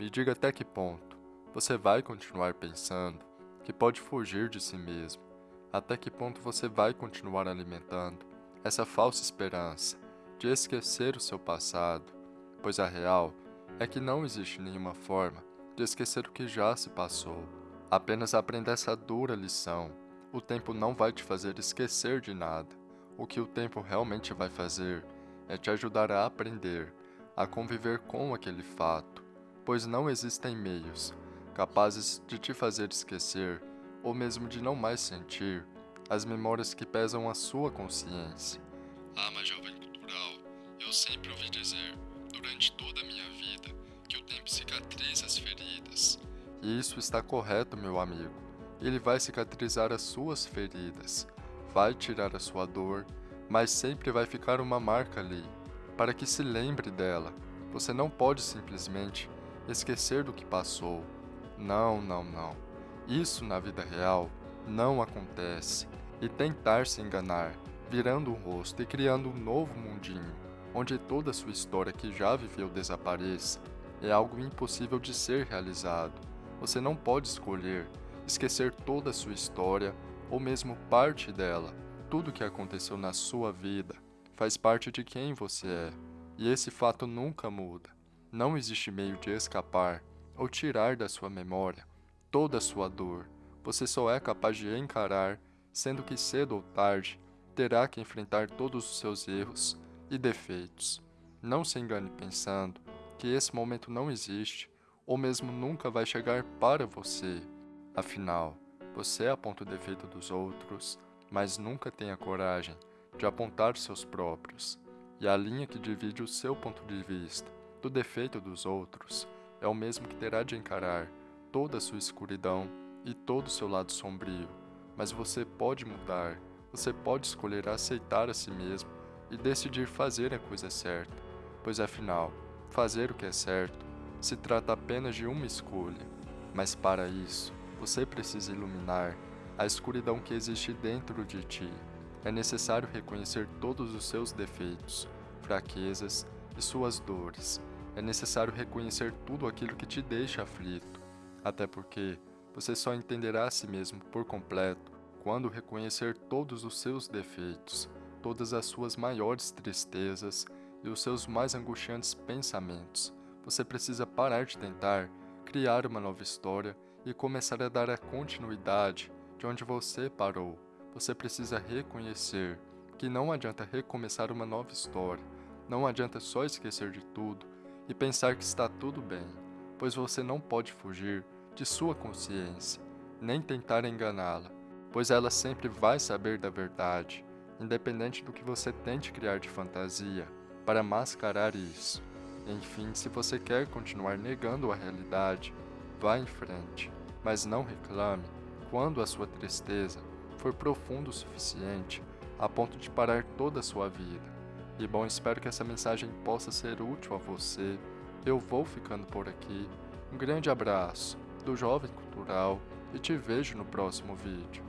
Me diga até que ponto você vai continuar pensando que pode fugir de si mesmo. Até que ponto você vai continuar alimentando essa falsa esperança de esquecer o seu passado, pois a real é que não existe nenhuma forma de esquecer o que já se passou. Apenas aprenda essa dura lição. O tempo não vai te fazer esquecer de nada. O que o tempo realmente vai fazer é te ajudar a aprender, a conviver com aquele fato, pois não existem meios capazes de te fazer esquecer ou mesmo de não mais sentir as memórias que pesam a sua consciência. Ah, mas jovem cultural, eu sempre ouvi dizer, durante toda a minha vida, que o tempo cicatriza as feridas. E isso está correto, meu amigo. Ele vai cicatrizar as suas feridas, vai tirar a sua dor, mas sempre vai ficar uma marca ali, para que se lembre dela. Você não pode simplesmente esquecer do que passou. Não, não, não. Isso na vida real não acontece. E tentar se enganar, virando um rosto e criando um novo mundinho, onde toda a sua história que já viveu desapareça, é algo impossível de ser realizado. Você não pode escolher esquecer toda a sua história ou mesmo parte dela. Tudo que aconteceu na sua vida faz parte de quem você é, e esse fato nunca muda. Não existe meio de escapar ou tirar da sua memória toda a sua dor. Você só é capaz de encarar, sendo que cedo ou tarde terá que enfrentar todos os seus erros e defeitos. Não se engane pensando que esse momento não existe ou mesmo nunca vai chegar para você. Afinal, você aponta o defeito dos outros, mas nunca tem a coragem de apontar seus próprios. E a linha que divide o seu ponto de vista do defeito dos outros é o mesmo que terá de encarar toda a sua escuridão e todo o seu lado sombrio. Mas você pode mudar, você pode escolher aceitar a si mesmo e decidir fazer a coisa certa, pois afinal, fazer o que é certo se trata apenas de uma escolha. Mas para isso, você precisa iluminar a escuridão que existe dentro de ti. É necessário reconhecer todos os seus defeitos, fraquezas e suas dores. É necessário reconhecer tudo aquilo que te deixa aflito, até porque você só entenderá a si mesmo por completo quando reconhecer todos os seus defeitos, todas as suas maiores tristezas e os seus mais angustiantes pensamentos. Você precisa parar de tentar criar uma nova história e começar a dar a continuidade de onde você parou. Você precisa reconhecer que não adianta recomeçar uma nova história, não adianta só esquecer de tudo e pensar que está tudo bem, pois você não pode fugir de sua consciência, nem tentar enganá-la, pois ela sempre vai saber da verdade, independente do que você tente criar de fantasia para mascarar isso. Enfim, se você quer continuar negando a realidade, vá em frente, mas não reclame quando a sua tristeza for profunda o suficiente a ponto de parar toda a sua vida. E bom, espero que essa mensagem possa ser útil a você. Eu vou ficando por aqui. Um grande abraço do Jovem Cultural e te vejo no próximo vídeo.